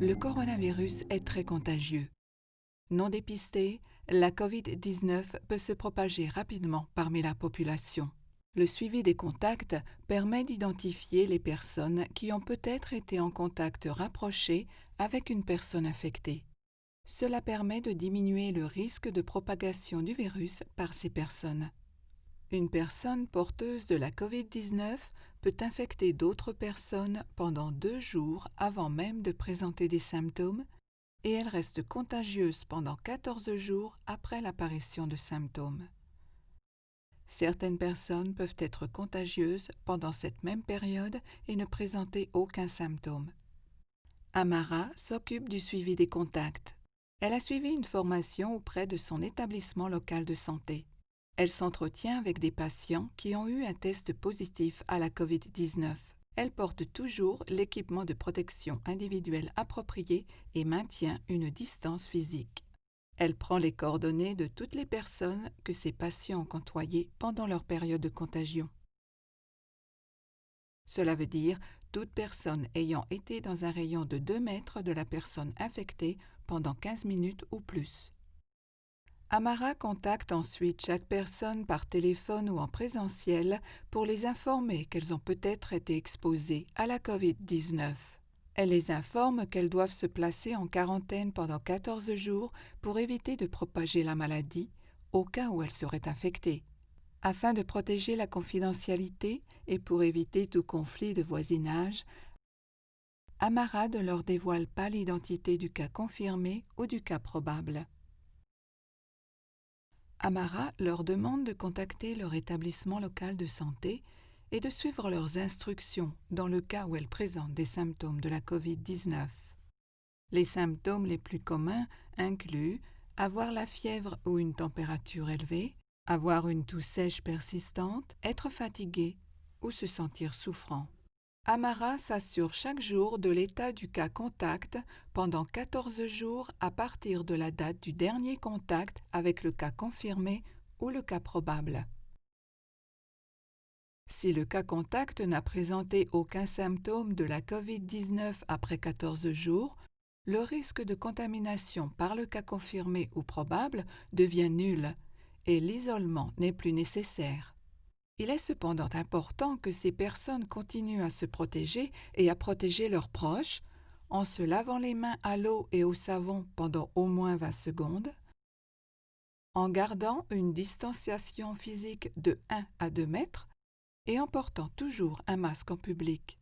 Le coronavirus est très contagieux. Non dépisté, la COVID-19 peut se propager rapidement parmi la population. Le suivi des contacts permet d'identifier les personnes qui ont peut-être été en contact rapproché avec une personne infectée. Cela permet de diminuer le risque de propagation du virus par ces personnes. Une personne porteuse de la COVID-19 peut infecter d'autres personnes pendant deux jours avant même de présenter des symptômes et elle reste contagieuse pendant 14 jours après l'apparition de symptômes. Certaines personnes peuvent être contagieuses pendant cette même période et ne présenter aucun symptôme. Amara s'occupe du suivi des contacts. Elle a suivi une formation auprès de son établissement local de santé. Elle s'entretient avec des patients qui ont eu un test positif à la COVID-19. Elle porte toujours l'équipement de protection individuelle approprié et maintient une distance physique. Elle prend les coordonnées de toutes les personnes que ses patients ont côtoyées pendant leur période de contagion. Cela veut dire toute personne ayant été dans un rayon de 2 mètres de la personne infectée pendant 15 minutes ou plus. Amara contacte ensuite chaque personne par téléphone ou en présentiel pour les informer qu'elles ont peut-être été exposées à la COVID-19. Elle les informe qu'elles doivent se placer en quarantaine pendant 14 jours pour éviter de propager la maladie au cas où elles seraient infectées. Afin de protéger la confidentialité et pour éviter tout conflit de voisinage, Amara ne leur dévoile pas l'identité du cas confirmé ou du cas probable. Amara leur demande de contacter leur établissement local de santé et de suivre leurs instructions dans le cas où elles présentent des symptômes de la COVID-19. Les symptômes les plus communs incluent avoir la fièvre ou une température élevée, avoir une toux sèche persistante, être fatigué ou se sentir souffrant. Amara s'assure chaque jour de l'état du cas contact pendant 14 jours à partir de la date du dernier contact avec le cas confirmé ou le cas probable. Si le cas contact n'a présenté aucun symptôme de la COVID-19 après 14 jours, le risque de contamination par le cas confirmé ou probable devient nul et l'isolement n'est plus nécessaire. Il est cependant important que ces personnes continuent à se protéger et à protéger leurs proches en se lavant les mains à l'eau et au savon pendant au moins 20 secondes, en gardant une distanciation physique de 1 à 2 mètres et en portant toujours un masque en public.